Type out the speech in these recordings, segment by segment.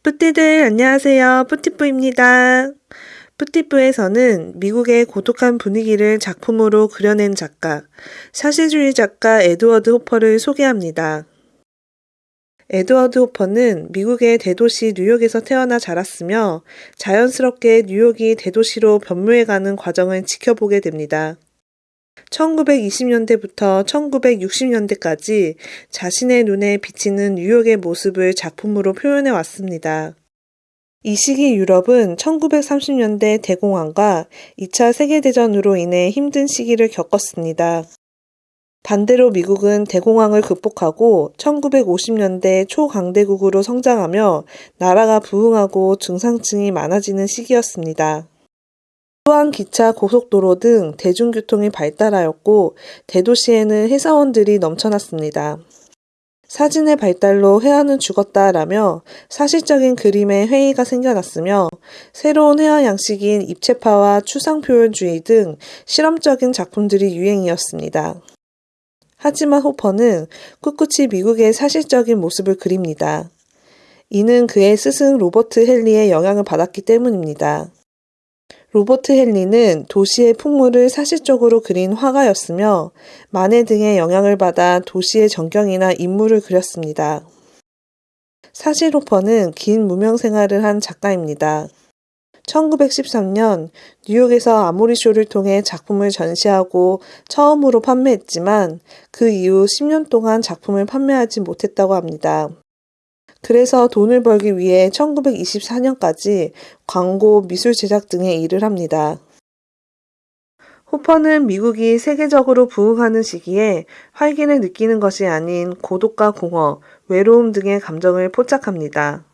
뿌띠들 안녕하세요. 뿌띠뿌입니다. 뿌띠뿌에서는 미국의 고독한 분위기를 작품으로 그려낸 작가, 사실주의 작가 에드워드 호퍼를 소개합니다. 에드워드 호퍼는 미국의 대도시 뉴욕에서 태어나 자랐으며 자연스럽게 뉴욕이 대도시로 변모해가는 과정을 지켜보게 됩니다. 1920년대부터 1960년대까지 자신의 눈에 비치는 뉴욕의 모습을 작품으로 표현해 왔습니다. 이 시기 유럽은 1930년대 대공황과 2차 세계대전으로 인해 힘든 시기를 겪었습니다. 반대로 미국은 대공황을 극복하고 1950년대 초강대국으로 성장하며 나라가 부흥하고 중상층이 많아지는 시기였습니다. 또한 기차, 고속도로 등 대중교통이 발달하였고 대도시에는 회사원들이 넘쳐났습니다. 사진의 발달로 회화는 죽었다라며 사실적인 그림의 회의가 생겨났으며 새로운 회화 양식인 입체파와 추상표현주의 등 실험적인 작품들이 유행이었습니다. 하지만 호퍼는 꿋꿋이 미국의 사실적인 모습을 그립니다. 이는 그의 스승 로버트 헨리의 영향을 받았기 때문입니다. 로버트 헨리는 도시의 풍물을 사실적으로 그린 화가였으며 마네 등의 영향을 받아 도시의 전경이나 인물을 그렸습니다. 사실 호퍼는 긴 무명 생활을 한 작가입니다. 1913년 뉴욕에서 아모리쇼를 통해 작품을 전시하고 처음으로 판매했지만 그 이후 10년 동안 작품을 판매하지 못했다고 합니다. 그래서 돈을 벌기 위해 1924년까지 광고, 미술 제작 등의 일을 합니다. 호퍼는 미국이 세계적으로 부흥하는 시기에 활기를 느끼는 것이 아닌 고독과 공허, 외로움 등의 감정을 포착합니다.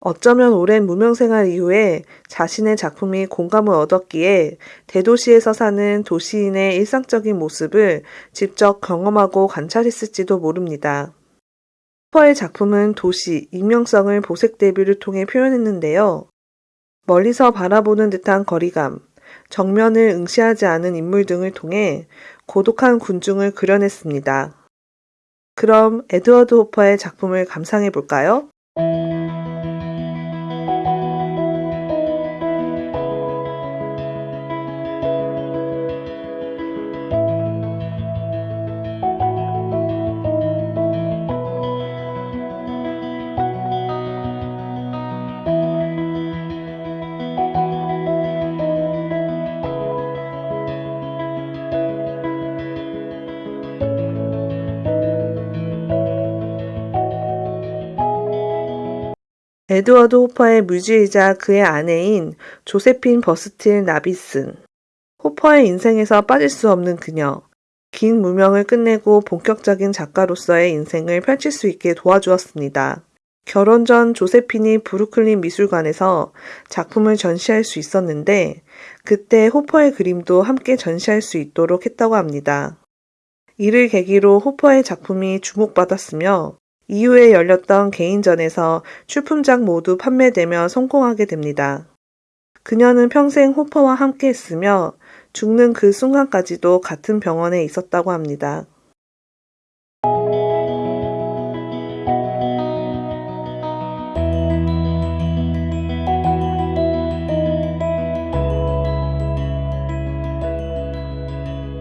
어쩌면 오랜 무명생활 이후에 자신의 작품이 공감을 얻었기에 대도시에서 사는 도시인의 일상적인 모습을 직접 경험하고 관찰했을지도 모릅니다. 퍼의 작품은 도시, 익명성을 보색 대비를 통해 표현했는데요. 멀리서 바라보는 듯한 거리감, 정면을 응시하지 않은 인물 등을 통해 고독한 군중을 그려냈습니다. 그럼 에드워드 호퍼의 작품을 감상해 볼까요? 에드워드 호퍼의 무지이자 그의 아내인 조세핀 버스틸 나비슨. 호퍼의 인생에서 빠질 수 없는 그녀. 긴 무명을 끝내고 본격적인 작가로서의 인생을 펼칠 수 있게 도와주었습니다. 결혼 전 조세핀이 브루클린 미술관에서 작품을 전시할 수 있었는데 그때 호퍼의 그림도 함께 전시할 수 있도록 했다고 합니다. 이를 계기로 호퍼의 작품이 주목받았으며 이후에 열렸던 개인전에서 출품작 모두 판매되며 성공하게 됩니다. 그녀는 평생 호퍼와 함께 했으며 죽는 그 순간까지도 같은 병원에 있었다고 합니다.